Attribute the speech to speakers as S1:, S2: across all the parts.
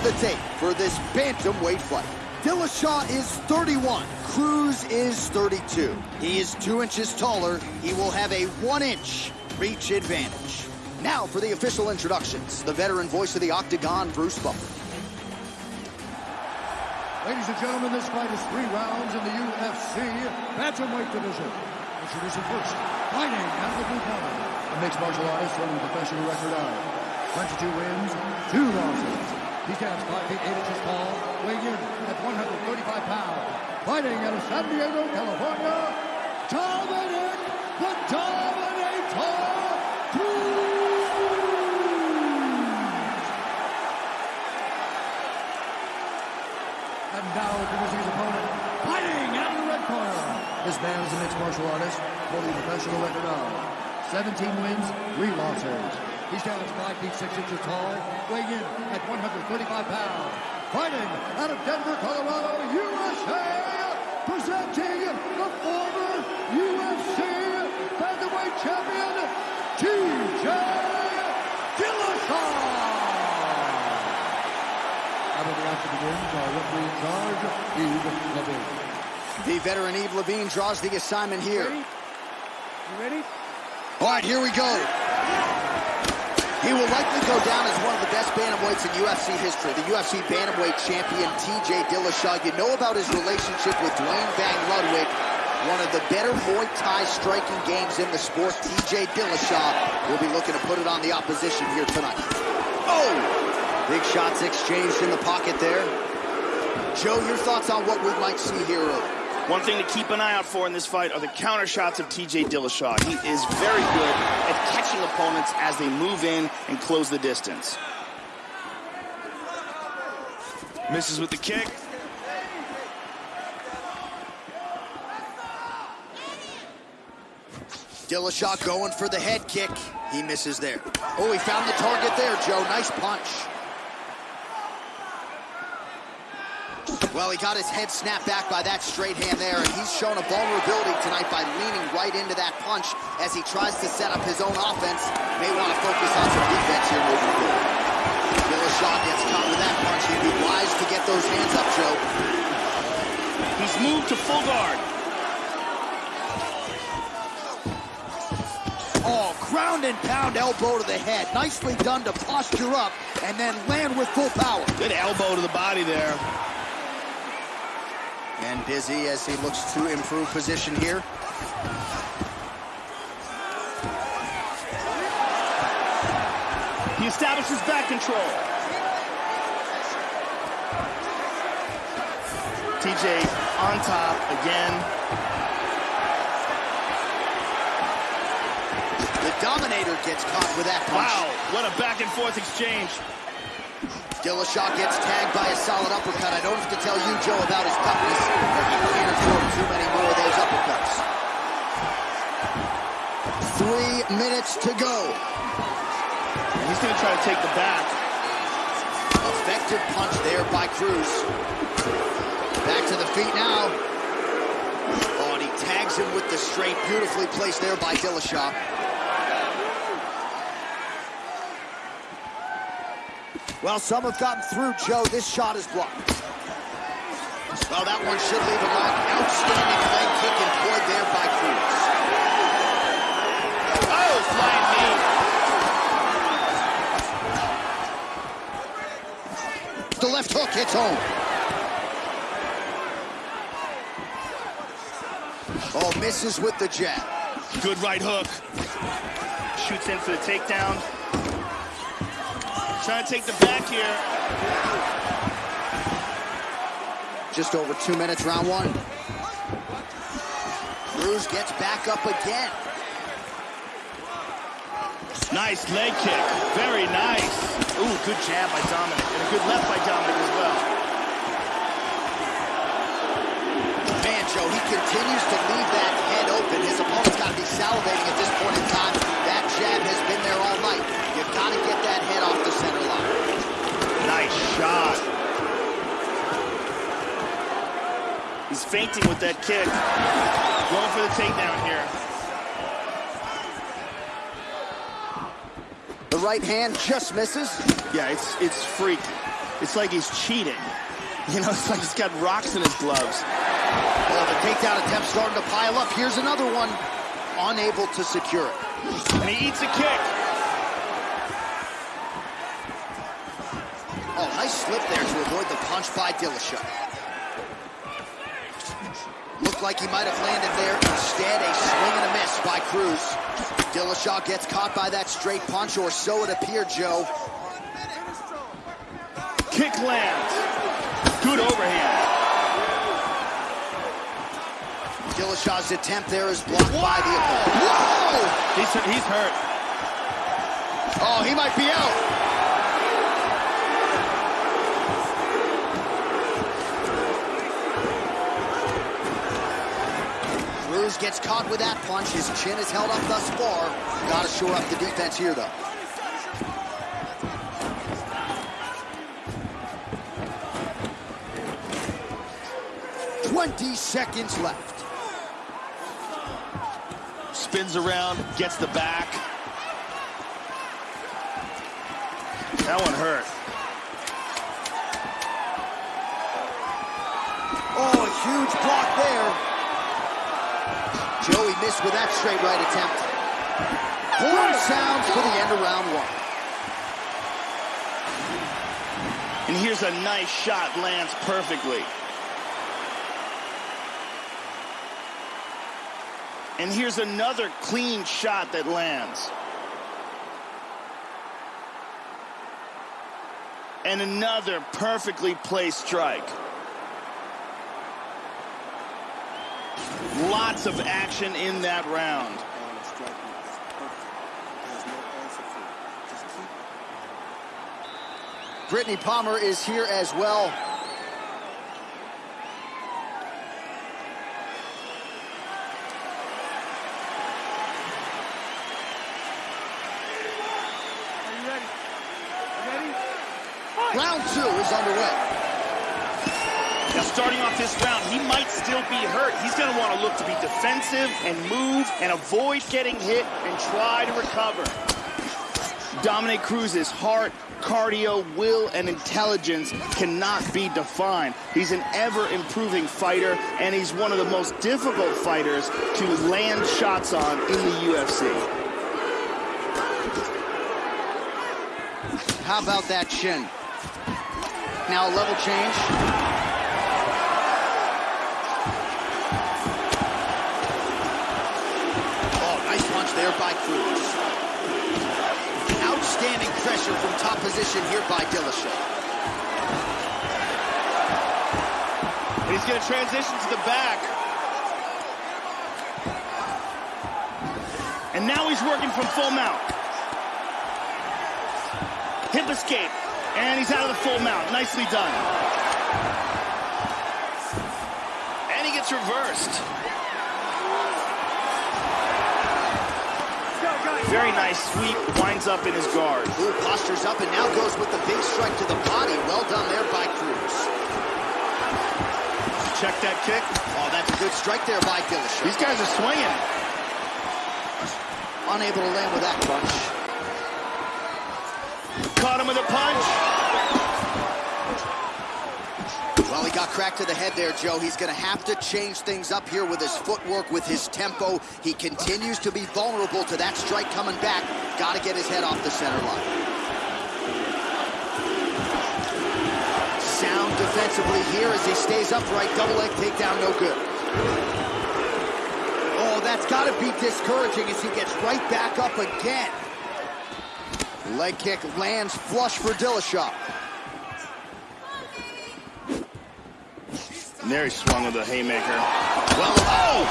S1: of the tape for this bantamweight fight. Dillashaw is 31. Cruz is 32. He is two inches taller. He will have a one-inch reach advantage. Now for the official introductions. The veteran voice of the Octagon, Bruce Buffer.
S2: Ladies and gentlemen, this fight is three rounds in the UFC bantamweight division. Introducing first, fighting out of the blue corner, a mixed martial artist a professional record of 22 wins, two losses. He stands 5 feet 8 inches tall, weighing in at 135 pounds. Fighting out of San Diego, California, Dominick the Dominator! And now introducing his opponent, fighting out of the red corner. This man is a mixed martial artist, holding a professional record of 17 wins, 3 losses. He stands 5 feet 6 inches tall, weighing in at 135 pounds. Fighting out of Denver, Colorado, USA, presenting the former UFC Featherweight Champion, TJ Dillashaw! How about the after begins, our referee in charge, Yves Lavigne.
S1: The veteran Yves Lavigne draws the assignment here.
S3: Ready? You ready?
S1: All right, here we go. He will likely go down as one of the best bantamweights in UFC history. The UFC bantamweight champion, TJ Dillashaw. You know about his relationship with Duane Bang Ludwig, one of the better Muay Thai striking games in the sport. TJ Dillashaw will be looking to put it on the opposition here tonight. Oh! Big shots exchanged in the pocket there. Joe, your thoughts on what we might see here early?
S3: One thing to keep an eye out for in this fight are the counter shots of TJ Dillashaw. He is very good at catching opponents as they move in and close the distance. Misses with the kick.
S1: Dillashaw going for the head kick. He misses there. Oh, he found the target there, Joe. Nice punch. Well, he got his head snapped back by that straight hand there, and he's shown a vulnerability tonight by leaning right into that punch as he tries to set up his own offense. May want to focus on some defense here moving forward. Dillashaw gets caught with that punch. He'd be wise to get those hands up, Joe.
S3: He's moved to full guard.
S1: Oh, ground and pound elbow to the head. Nicely done to posture up and then land with full power.
S3: Good elbow to the body there.
S1: And Dizzy as he looks to improve position here.
S3: He establishes back control. TJ on top again.
S1: The Dominator gets caught with that punch.
S3: Wow, what a back and forth exchange.
S1: Dillashaw gets tagged by a solid uppercut. I don't have to tell you, Joe, about his toughness, but he can't absorb too many more of those uppercuts. Three minutes to go.
S3: He's going to try to take the back.
S1: Effective punch there by Cruz. Back to the feet now. Oh, and he tags him with the straight. Beautifully placed there by Dillashaw. Well, some have gotten through, Joe. This shot is blocked. Well, that one should leave a mark. Outstanding leg kick employed there by Cruz.
S3: Oh, flying knee.
S1: The left hook hits home. Oh, misses with the jab.
S3: Good right hook. Shoots in for the takedown. Trying to take the back here.
S1: Just over two minutes, round one. Cruz gets back up again.
S3: Nice leg kick. Very nice. Ooh, good jab by Dominick. And a good left by Dominick as well.
S1: Man, Joe, he continues to leave that head open. His opponent's got to be salivating at this point in time. That jab has been there all night. You've got to get that head off the center line.
S3: Nice shot. He's feinting with that kick. Going for the takedown here.
S1: The right hand just misses.
S3: Yeah, it's it's freaky. It's like he's cheating. You know, it's like he's got rocks in his gloves.
S1: Well, the takedown attempt starting to pile up. Here's another one. Unable to secure it.
S3: And he eats a kick.
S1: Oh, nice slip there to avoid the punch by Dillashaw. Looked like he might have landed there. Instead, a swing and a miss by Cruz. Dillashaw gets caught by that straight punch, or so it appeared, Joe.
S3: Kick lands. Good overhand.
S1: Dillashaw's attempt there is blocked by the opponent. Whoa!
S3: He's, he's hurt.
S1: Oh, he might be out. Gets caught with that punch. His chin is held up thus far. Got to shore up the defense here, though. Twenty seconds left.
S3: Spins around, gets the back. That one hurt.
S1: Oh, a huge block there. Joey missed with that straight right attempt. Horn sounds for the end of round one.
S3: And here's a nice shot, lands perfectly. And here's another clean shot that lands. And another perfectly placed strike. Lots of action in that round.
S1: Brittney Palmer is here as well. Round two is underway.
S3: Now, starting off this round, he might still be hurt. He's going to want to look to be defensive and move and avoid getting hit and try to recover. Dominick Cruz's heart, cardio, will, and intelligence cannot be defined. He's an ever-improving fighter, and he's one of the most difficult fighters to land shots on in the UFC.
S1: How about that chin? Now a level change. Punch there by Cruz. Outstanding pressure from top position here by Dillashaw.
S3: He's going to transition to the back. And now he's working from full mount. Hip escape. And he's out of the full mount. Nicely done. And he gets reversed. Very nice sweep. Winds up in his guard.
S1: Ooh, postures up and now goes with the big strike to the body. Well done there by Cruz.
S3: Check that kick.
S1: Oh, that's a good strike there by Dillashaw.
S3: These guys are swinging.
S1: Unable to land with that punch.
S3: Caught him with a punch.
S1: Well, he got cracked to the head there, Joe. He's going to have to change things up here with his footwork, with his tempo. He continues to be vulnerable to that strike coming back. Got to get his head off the center line. Sound defensively here as he stays upright. Double leg takedown, no good. Oh, that's got to be discouraging as he gets right back up again. Leg kick lands flush for Dillashaw.
S3: There he swung with a haymaker.
S1: Well, oh!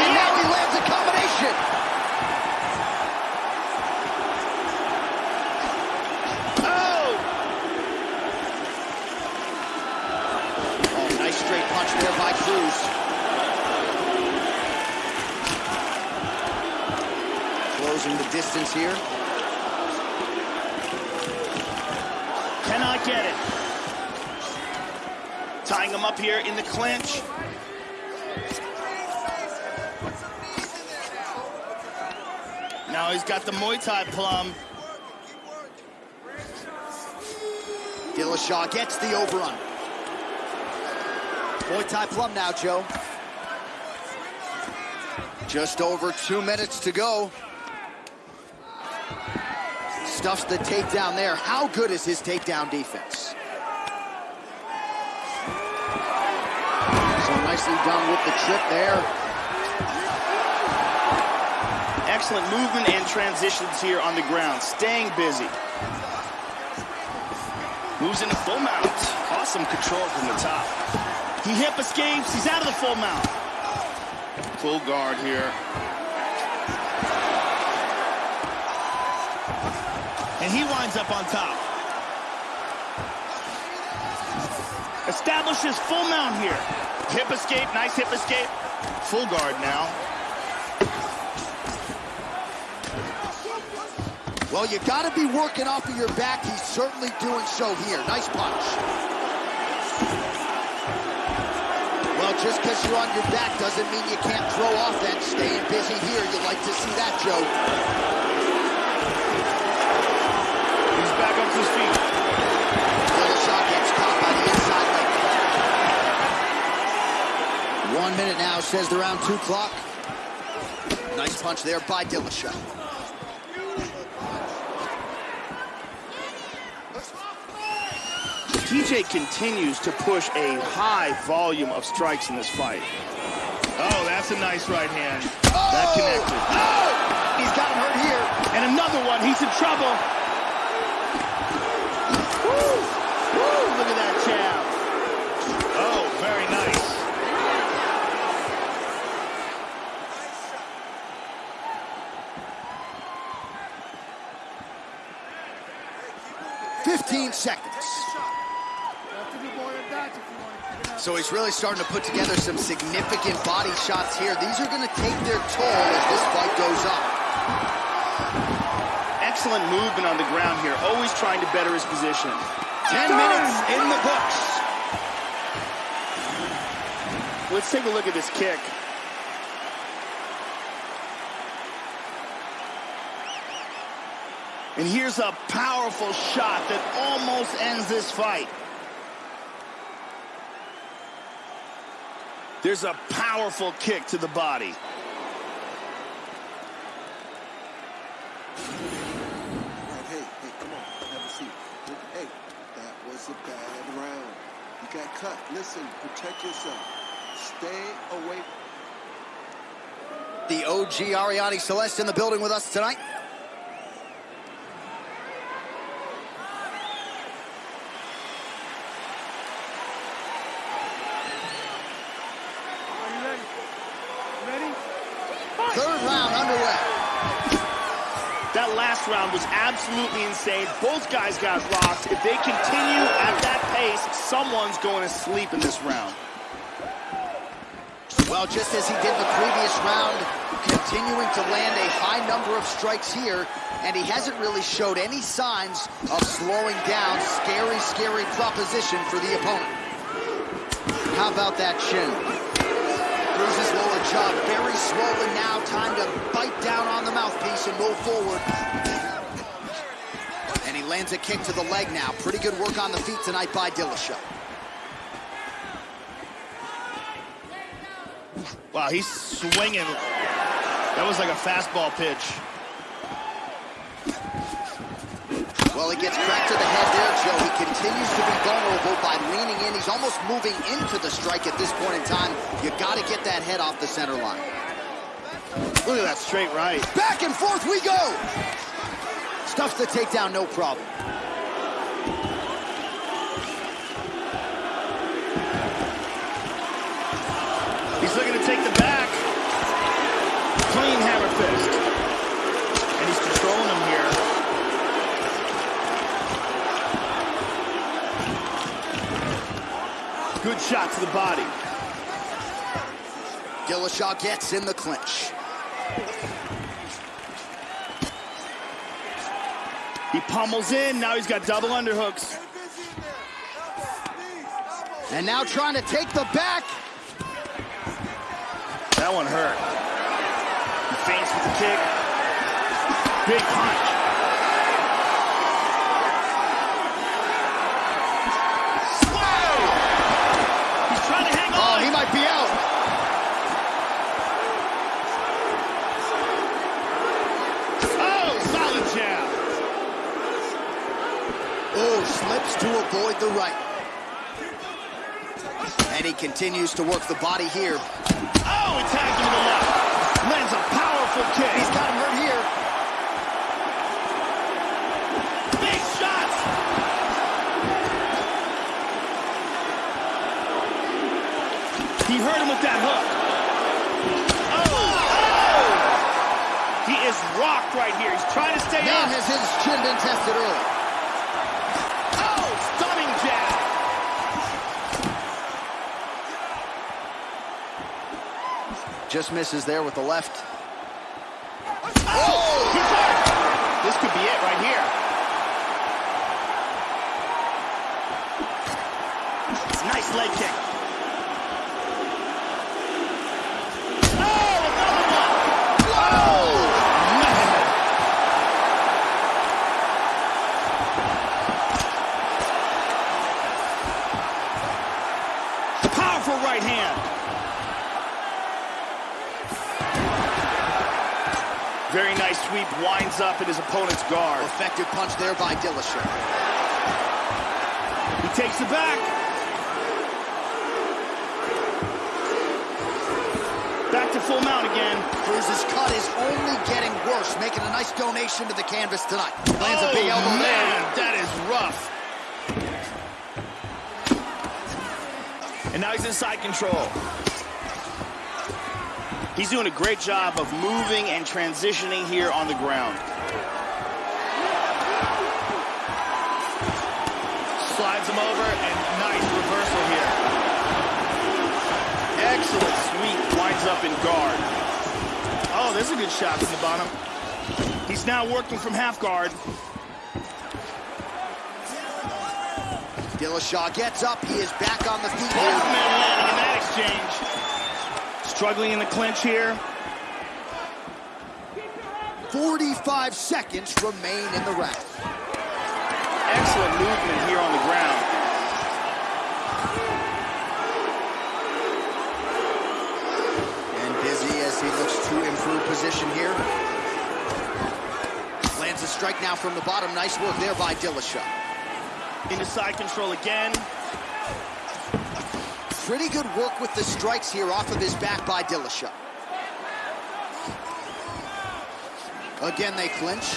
S1: And now he lands a combination.
S3: Oh!
S1: Oh, nice straight punch there by Cruz. Closing the distance here.
S3: Cannot get it. Tying him up here in the clinch. Now he's got the Muay Thai plum.
S1: Dillashaw gets the overrun. Muay Thai plum now, Joe. Just over two minutes to go. Stuffs the takedown there. How good is his takedown defense? Done with the trip there.
S3: Excellent movement and transitions here on the ground. Staying busy. Moves into full mount. Awesome control from the top. He hip escapes. He's out of the full mount. Full guard here. And he winds up on top. Establishes full mount here. Hip escape, nice hip escape. Full guard now.
S1: Well, you got to be working off of your back. He's certainly doing so here. Nice punch. Well, just because you're on your back doesn't mean you can't throw offense. Staying busy here. You like to see that, Joe.
S3: He's back up to his feet.
S1: Dillashaw gets caught by the inside leg. One minute now, says the round two clock. Nice punch there by Dillashaw.
S3: TJ continues to push a high volume of strikes in this fight. Oh, that's a nice right hand.
S1: Oh!
S3: That connected.
S1: Oh! He's got him hurt here.
S3: And another one. He's in trouble. Woo! Woo! Look at that jab.
S1: 15 seconds. So he's really starting to put together some significant body shots here. These are going to take their toll as this fight goes on.
S3: Excellent movement on the ground here, always trying to better his position. 10 minutes in the books. Let's take a look at this kick. And here's a powerful shot that almost ends this fight. There's a powerful kick to the body.
S4: Hey, hey, come on, have a seat. Hey, that was a bad round. You got cut. Listen, protect yourself. Stay away.
S1: The OG Ariane Celeste in the building with us tonight. Third round underway.
S3: That last round was absolutely insane. Both guys got rocked. If they continue at that pace, someone's going to sleep in this round.
S1: Well, just as he did the previous round, continuing to land a high number of strikes here, and he hasn't really showed any signs of slowing down. Scary, scary proposition for the opponent. How about that chin? His lower jaw, very swollen now. Time to bite down on the mouthpiece and move forward. Lands a kick to the leg now. Pretty good work on the feet tonight by Dillashaw.
S3: Wow, he's swinging. That was like a fastball pitch.
S1: Well, he gets cracked to the head there, Joe. He continues to be vulnerable by leaning in. He's almost moving into the strike at this point in time. You got to get that head off the center line.
S3: Look at that straight right.
S1: Back and forth we go. Stuffs the takedown, no problem.
S3: He's looking to take the back. Clean hammer fist. And he's controlling him here. Good shot to the body.
S1: Dillashaw gets in the clinch.
S3: He pummels in. Now he's got double underhooks.
S1: And now trying to take the back.
S3: That one hurt. He feints with the kick. Big punch.
S1: Avoid the right. And he continues to work the body here.
S3: Oh, he tagged him to the left. Lands a powerful kick.
S1: He's got him hurt here.
S3: Big shots. He hurt him with that hook. Oh, oh! He is rocked right here. He's trying to stay
S1: Man
S3: up.
S1: has his chin been tested early.
S3: Oh, stunning jab.
S1: Just misses there with the left.
S3: Oh, he's hurt. This could be it right here. Nice leg kick. Oh, another one. Whoa, man. Powerful right hand. Very nice sweep, winds up in his opponent's guard.
S1: Effective punch there by Dillashaw.
S3: Back. Back to full mount again.
S1: Cruz's cut is only getting worse, making a nice donation to the canvas tonight. Lands a big
S3: Oh,
S1: elbow
S3: man,
S1: there.
S3: that is rough. And now he's inside control. He's doing a great job of moving and transitioning here on the ground. Him over and nice reversal here. Excellent sweep, winds up in guard. Oh, there's a good shot from the bottom. He's now working from half guard.
S1: Dillashaw gets up. He is back on the feet
S3: Both men landing in that exchange. Struggling in the clinch here.
S1: 45 seconds remain in the round.
S3: Excellent movement here on the ground.
S1: And busy as he looks to improve position here. Lands a strike now from the bottom. Nice work there by Dillashaw.
S3: Into side control again.
S1: Pretty good work with the strikes here off of his back by Dillashaw. Again, they clinch.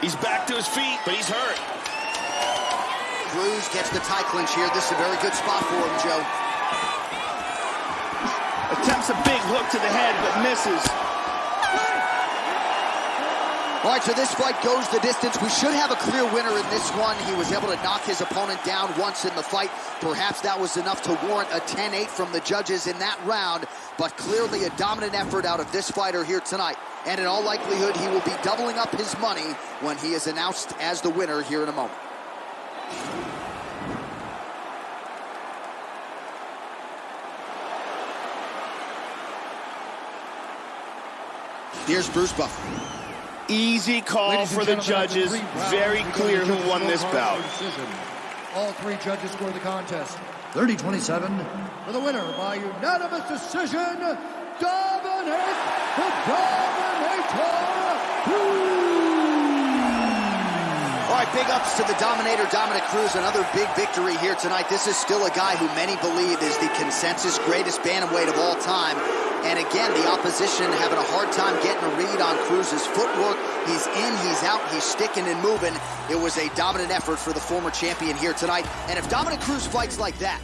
S3: He's back to his feet, but he's hurt.
S1: Cruz gets the tie clinch here. This is a very good spot for him, Joe.
S3: Attempts a big hook to the head, but misses.
S1: All right, so this fight goes the distance. We should have a clear winner in this one. He was able to knock his opponent down once in the fight. Perhaps that was enough to warrant a 10-8 from the judges in that round, but clearly a dominant effort out of this fighter here tonight. And in all likelihood, he will be doubling up his money when he is announced as the winner here in a moment. Here's Bruce Buffer.
S3: Easy call
S2: Ladies
S3: for the judges.
S2: after
S3: Very
S2: the
S3: clear who won this bout.
S2: decision. All three judges score the contest. 30-27 for the winner by unanimous decision, Dominick the Dominator
S1: All right, big ups to the Dominator, Dominick Cruz. Another big victory here tonight. This is still a guy who many believe is the consensus greatest bantamweight of all time. And again, the opposition having a hard time getting a read on Cruz's footwork. He's in, he's out, he's sticking and moving. It was a dominant effort for the former champion here tonight. And if Dominick Cruz fights like that,